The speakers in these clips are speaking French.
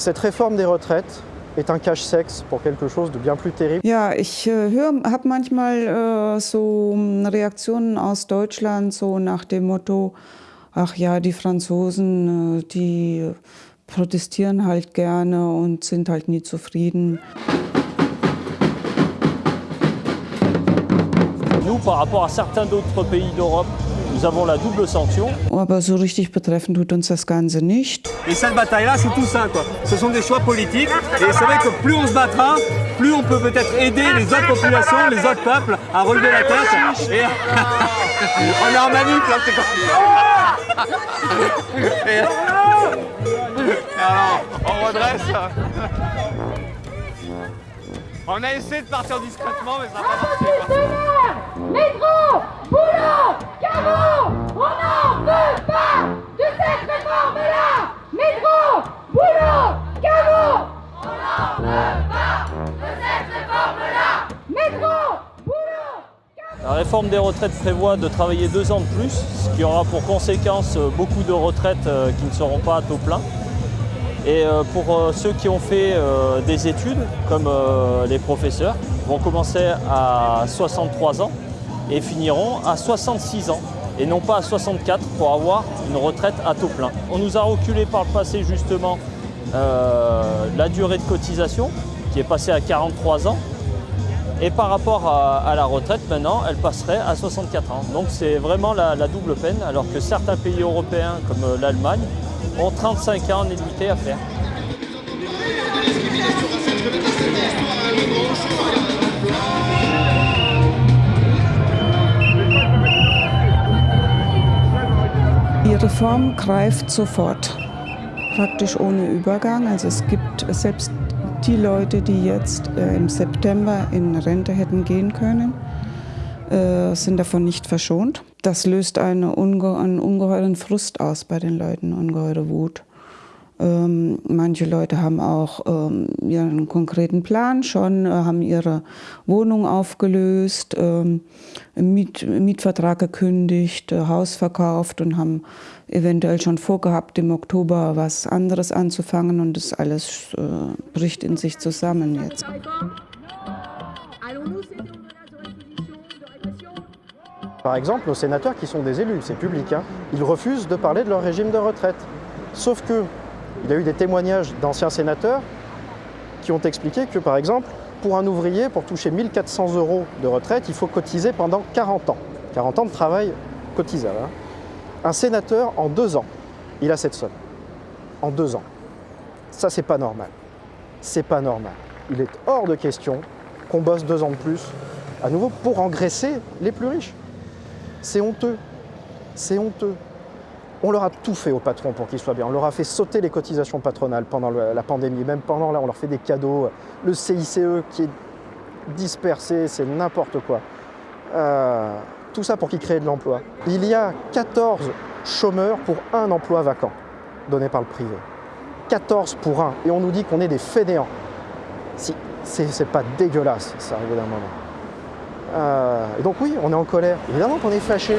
Cette réforme des retraites est un cache-sexe pour quelque chose de bien plus terrible. Ja, ich äh, habe manchmal äh, so Reaktionen aus Deutschland, so nach dem Motto, ach ja, die Franzosen, äh, die protestieren halt gerne und sind halt nie zufrieden. Nous, par rapport à certains d'autres pays d'Europe, nous avons la double sanction. Aber so richtig betreffen tut uns das Ganze nicht. Et cette bataille-là, c'est tout ça. Quoi. Ce sont des choix politiques. Et c'est vrai que plus on se battra, plus on peut peut-être aider les autres populations, les autres peuples à relever la tête. Et... on est en manip là, c'est. Et... Alors, on redresse. On a essayé de partir discrètement, mais ça n'a pas marché. Métro, boulot, des retraites prévoit de travailler deux ans de plus, ce qui aura pour conséquence beaucoup de retraites euh, qui ne seront pas à taux plein. Et euh, pour euh, ceux qui ont fait des études, comme les professeurs, vont commencer à 63 ans et finiront à 66 ans et non pas à 64 pour avoir une retraite à taux plein. On nous a reculé par le passé justement la durée de cotisation qui est passée à 43 ans et par rapport à, la retraite, maintenant, elle passerait à 64 ans. Donc c'est vraiment la, double peine, alors que certains pays européens, comme euh, l'Allemagne, ont 35 ans en à faire. Die Reform greift sofort, praktisch ohne Übergang. Also es gibt selbst die Leute, die jetzt äh, im September in Rente hätten gehen können, äh, sind davon nicht verschont. Das löst eine unge einen ungeheuren Frust aus bei den Leuten, ungeheure Wut. Ähm, manche Leute haben auch ähm, ihren konkreten Plan schon, äh, haben ihre Wohnung aufgelöst, ähm, Miet Mietvertrag gekündigt, äh, Haus verkauft und haben eventuell schon vorgehabt, im Oktober was anderes anzufangen und das alles äh, bricht in sich zusammen jetzt. Par exemple, nos sénateurs qui sont des élus, c'est public, hein, ils refusent de parler de leur régime de retraite. Sauf que il y a eu des témoignages d'anciens sénateurs qui ont expliqué que, par exemple, pour un ouvrier, pour toucher 1400 euros de retraite, il faut cotiser pendant 40 ans. 40 ans de travail cotisable. Hein. Un sénateur, en deux ans, il a cette somme. En deux ans. Ça, c'est pas normal. C'est pas normal. Il est hors de question qu'on bosse deux ans de plus, à nouveau, pour engraisser les plus riches. C'est honteux. C'est honteux. On leur a tout fait aux patrons pour qu'ils soient bien. On leur a fait sauter les cotisations patronales pendant la pandémie. Même pendant là, on leur fait des cadeaux. Le CICE qui est dispersé, c'est n'importe quoi. Euh, tout ça pour qu'ils créent de l'emploi. Il y a 14 chômeurs pour un emploi vacant donné par le privé. 14 pour un. Et on nous dit qu'on est des fainéants. Si, c'est pas dégueulasse, ça, arrive d'un moment. Euh, donc oui, on est en colère. Évidemment qu'on est fâché.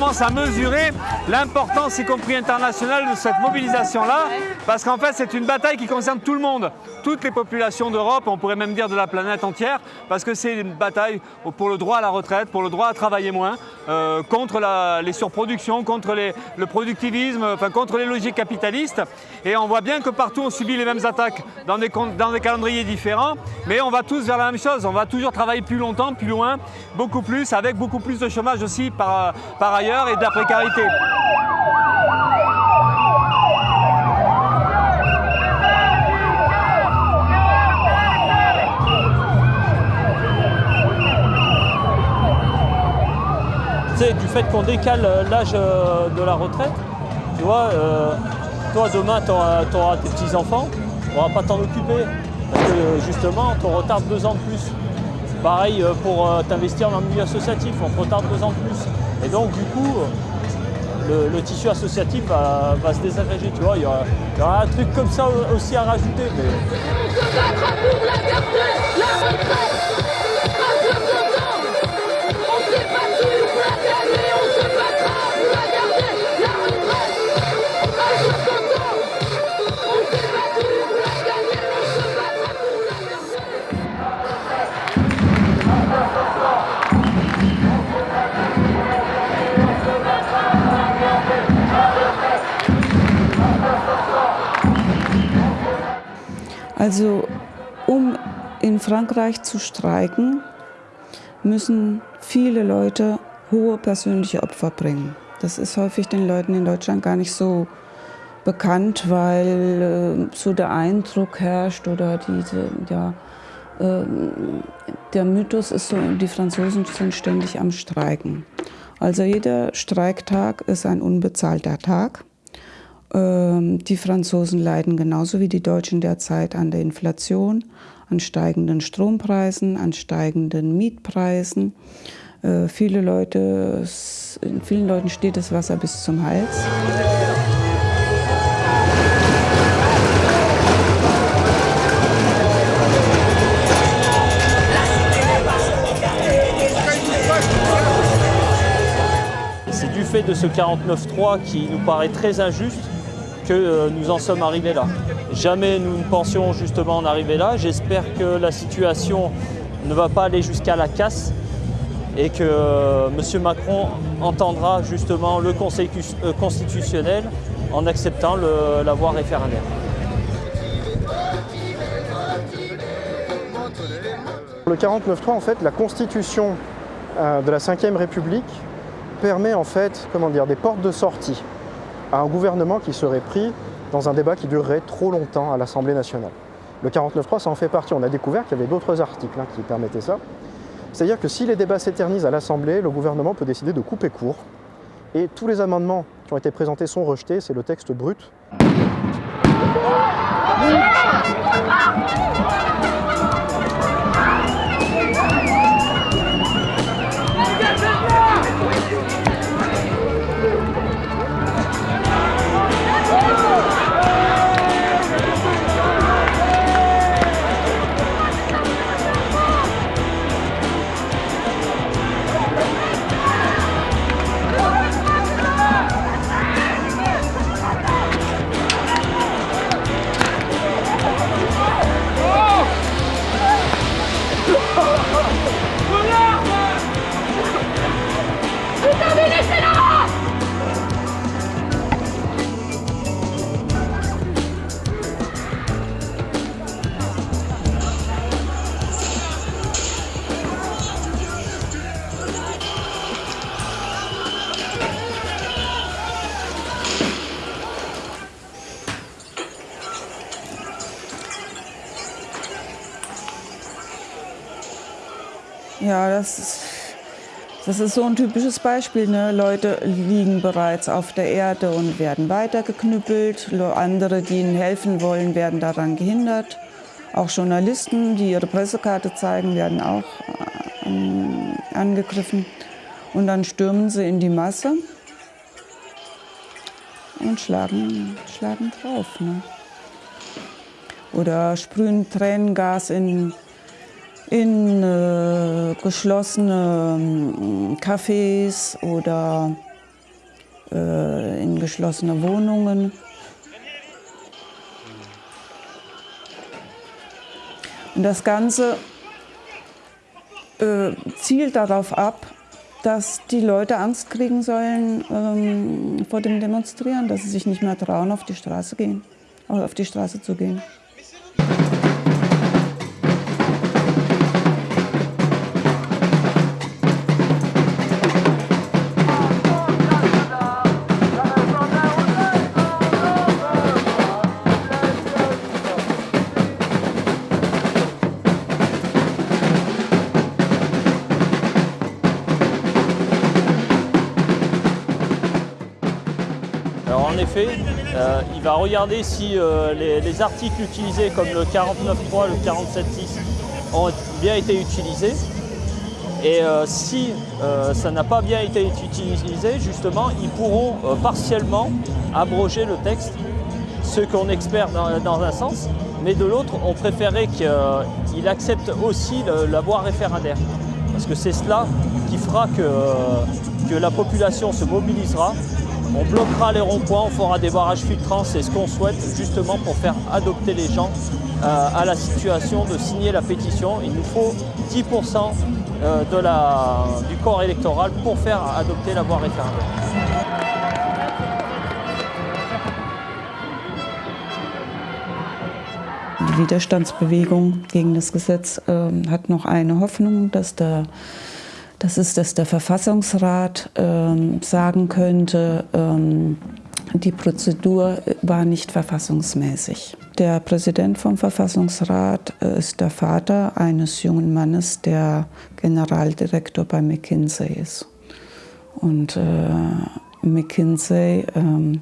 Commence à mesurer l'importance, y compris internationale, de cette mobilisation-là, parce qu'en fait, c'est une bataille qui concerne tout le monde, toutes les populations d'Europe, on pourrait même dire de la planète entière, parce que c'est une bataille pour le droit à la retraite, pour le droit à travailler moins, euh, contre les surproductions, contre le productivisme, enfin contre les logiques capitalistes. Et on voit bien que partout, on subit les mêmes attaques dans des, calendriers différents, mais on va tous vers la même chose, on va toujours travailler plus longtemps, plus loin, beaucoup plus, avec beaucoup plus de chômage aussi par, par ailleurs et de la précarité. Du fait qu'on décale euh, l'âge euh, de la retraite, tu vois, euh, toi demain tu auras, tes petits-enfants, on ne pourra pas t'en occuper. Parce que justement, on retarde deux ans de plus. Pareil pour t'investir dans le milieu associatif, on te retarde deux ans de plus. Et donc du coup, le, tissu associatif va, se désagréger, tu vois. Il y, aura, un truc comme ça aussi à rajouter. Mais... Also um in Frankreich zu streiken, müssen viele Leute hohe persönliche Opfer bringen. Das ist häufig den Leuten in Deutschland gar nicht so bekannt, weil äh, so der Eindruck herrscht oder diese, ja, äh, der Mythos ist so, die Franzosen sind ständig am Streiken. Also jeder Streiktag ist ein unbezahlter Tag. Ähm, die Franzosen leiden genauso wie die Deutschen derzeit an der Inflation, an steigenden Strompreisen, an steigenden Mietpreisen. Äh, viele Leute, vielen Leuten steht das Wasser bis zum Hals. C'est du fait de ce 49-3 qui nous paraît très injuste euh, nous en sommes arrivés là. Jamais nous ne pensions justement en arriver là. J'espère que la situation ne va pas aller jusqu'à la casse et que euh, M. Macron entendra justement le Conseil euh, constitutionnel en acceptant la voie référendaire. Le 49.3, en fait, la constitution de la Ve République permet en fait, comment dire, des portes de sortie à un gouvernement qui serait pris dans un débat qui durerait trop longtemps à l'Assemblée nationale. Le 49.3, ça en fait partie. On a découvert qu'il y avait d'autres articles hein, qui permettaient ça. C'est-à-dire que si les débats s'éternisent à l'Assemblée, le gouvernement peut décider de couper court. Et tous les amendements qui ont été présentés sont rejetés, c'est le texte brut. Ja, das ist, das ist so ein typisches Beispiel. Ne? Leute liegen bereits auf der Erde und werden weitergeknüppelt. Andere, die ihnen helfen wollen, werden daran gehindert. Auch Journalisten, die ihre Pressekarte zeigen, werden auch äh, angegriffen. Und dann stürmen sie in die Masse und schlagen, schlagen drauf. Ne? Oder sprühen Tränengas in in äh, geschlossene äh, Cafés oder äh, in geschlossene Wohnungen. Und das Ganze äh, zielt darauf ab, dass die Leute Angst kriegen sollen ähm, vor dem Demonstrieren, dass sie sich nicht mehr trauen, auf die Straße gehen, auf die Straße zu gehen. Euh, il va regarder si euh, les, articles utilisés comme le 49.3, le 47.6 ont bien été utilisés. Et euh, si ça n'a pas bien été utilisé, justement, ils pourront partiellement abroger le texte, ce qu'on espère dans, un sens, mais de l'autre, on préférait qu'il accepte aussi la voie référendaire. Parce que c'est cela qui fera que la population se mobilisera on bloquera les ronds-points, on fera des barrages filtrants, c'est ce qu'on souhaite justement pour faire adopter les gens euh, à la situation de signer la pétition. Il nous faut 10% euh, de la, du corps électoral pour faire adopter la voie référendaire. Widerstandsbewegung gegen das Gesetz ähm, Hoffnung, das ist, dass der Verfassungsrat ähm, sagen könnte, ähm, die Prozedur war nicht verfassungsmäßig. Der Präsident vom Verfassungsrat äh, ist der Vater eines jungen Mannes, der Generaldirektor bei McKinsey ist. Und äh, McKinsey ähm,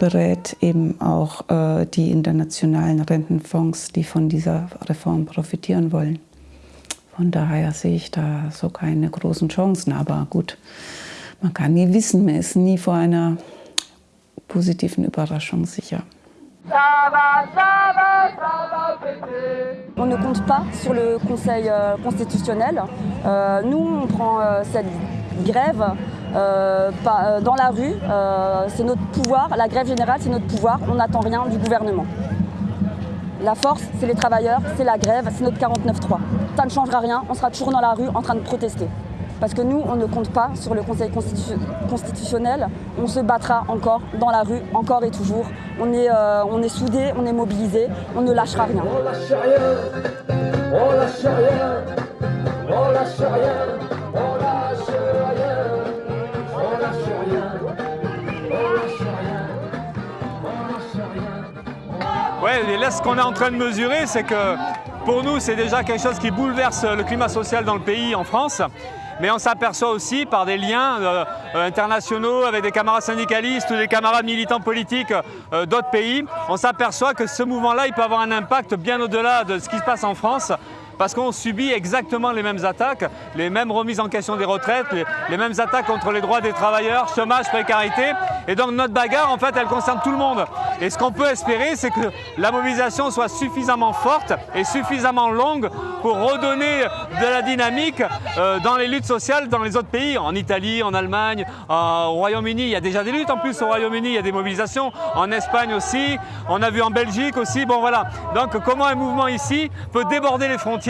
berät eben auch äh, die internationalen Rentenfonds, die von dieser Reform profitieren wollen. Von daher sehe ich da so keine großen Chancen. Aber gut, man kann nie wissen, man ist nie vor einer positiven Überraschung sicher. On ne compte pas sur le Conseil euh, constitutionnel. Euh, nous, on prend euh, cette grève euh, pas- euh, dans la rue. Euh, c'est notre pouvoir. La grève générale, c'est notre pouvoir. On n'attend rien du gouvernement. La force, c'est les travailleurs, c'est la grève, c'est notre 49-3. Ça ne changera rien. On sera toujours dans la rue en train de protester. Parce que nous, on ne compte pas sur le Conseil constitu- constitutionnel. On se battra encore dans la rue, encore et toujours. On est, euh, on est soudés, on est mobilisés, on ne lâchera rien. On lâche rien, on lâche rien, on lâche rien, on lâche rien, on lâche rien, on lâche rien, on lâche rien. Ouais, et là, ce qu'on est en train de mesurer, c'est que pour nous, c'est déjà quelque chose qui bouleverse le climat social dans le pays, en France. Mais on s'aperçoit aussi par des liens euh, euh, internationaux avec des camarades syndicalistes ou des camarades militants politiques euh, d'autres pays, on s'aperçoit que ce mouvement-là, peut avoir un impact bien au-delà de ce qui se passe en France. Parce qu'on subit exactement les mêmes attaques, les mêmes remises en question des retraites, les, mêmes attaques contre les droits des travailleurs, chômage, précarité. Et donc notre bagarre, en fait, elle concerne tout le monde. Et ce qu'on peut espérer, c'est que la mobilisation soit suffisamment forte et suffisamment longue pour redonner de la dynamique euh, dans les luttes sociales dans les autres pays, en Italie, en Allemagne, au Royaume-Uni. Il y a déjà des luttes en plus au Royaume-Uni, il y a des mobilisations, en Espagne aussi, on a vu en Belgique aussi. Bon voilà. Donc comment un mouvement ici peut déborder les frontières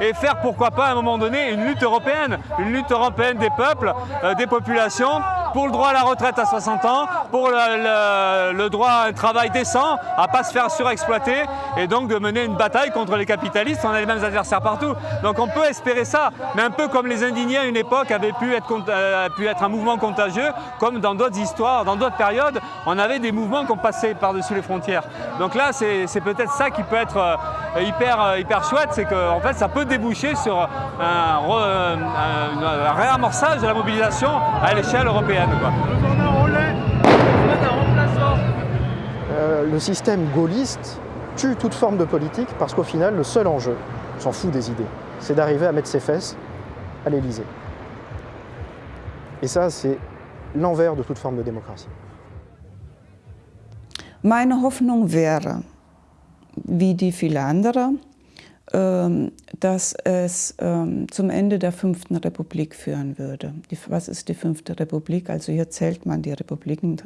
et faire pourquoi pas à un moment donné une lutte européenne, une lutte européenne des peuples, euh, des populations pour le droit à la retraite à 60 ans, pour le, droit à un travail décent, à pas se faire surexploiter et donc de mener une bataille contre les capitalistes. On a les mêmes adversaires partout. Donc on peut espérer ça, mais un peu comme les indignés à une époque avaient pu être, euh, pu être un mouvement contagieux, comme dans d'autres histoires, dans d'autres périodes, on avait des mouvements qui ont passé par-dessus les frontières. Donc là, c'est c'est peut-être ça qui peut être euh, hyper, euh, hyper chouette, c'est qu'en fait, ça peut déboucher sur un, re- un- un réamorçage de la mobilisation à l'échelle européenne. quoi. Euh, le système gaulliste tue toute forme de politique parce qu'au final, le seul enjeu, on s'en fout des idées, c'est d'arriver à mettre ses fesses à l'Élysée. Et ça, c'est l'envers de toute forme de démocratie. Meine Hoffnung wäre, wie die viele andere, ähm, dass es ähm, zum Ende der fünften Republik führen würde. Was ist die fünfte Republik? Also hier zählt man die Republiken,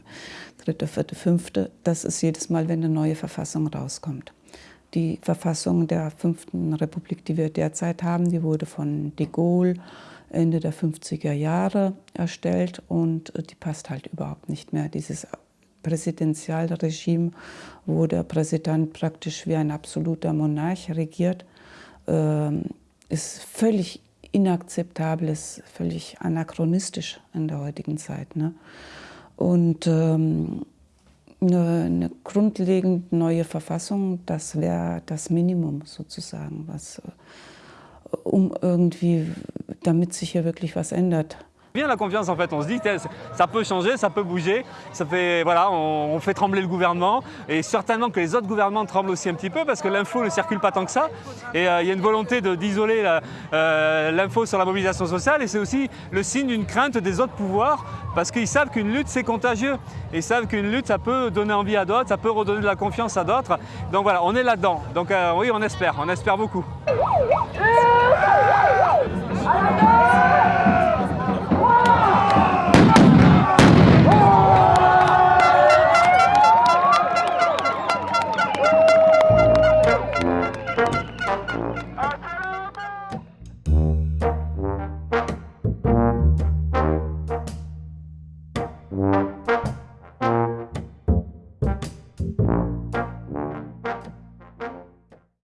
dritte, vierte, fünfte. Das ist jedes Mal, wenn eine neue Verfassung rauskommt. Die Verfassung der fünften Republik, die wir derzeit haben, die wurde von de Gaulle Ende der 50er Jahre erstellt und äh, die passt halt überhaupt nicht mehr. Dieses Präsidentialregime, wo der Präsident praktisch wie ein absoluter Monarch regiert, ähm, ist völlig inakzeptabel, ist völlig anachronistisch in der heutigen Zeit. Ne? Und ähm, eine, eine grundlegend neue Verfassung, das wäre das Minimum sozusagen, was, äh, um irgendwie, damit sich hier wirklich was ändert. La confiance en fait, on se dit ça peut changer, ça peut bouger, ça fait voilà, on, fait trembler le gouvernement. Et certainement que les autres gouvernements tremblent aussi un petit peu parce que l'info ne circule pas tant que ça. Et euh, il y a une volonté d'isoler euh, l'info sur la mobilisation sociale. Et c'est aussi le signe d'une crainte des autres pouvoirs parce qu'ils savent qu'une lutte c'est contagieux. Et ils savent qu'une lutte ça peut donner envie à d'autres, ça peut redonner de la confiance à d'autres. Donc voilà, on est là-dedans. Donc euh, oui, on espère, on espère beaucoup.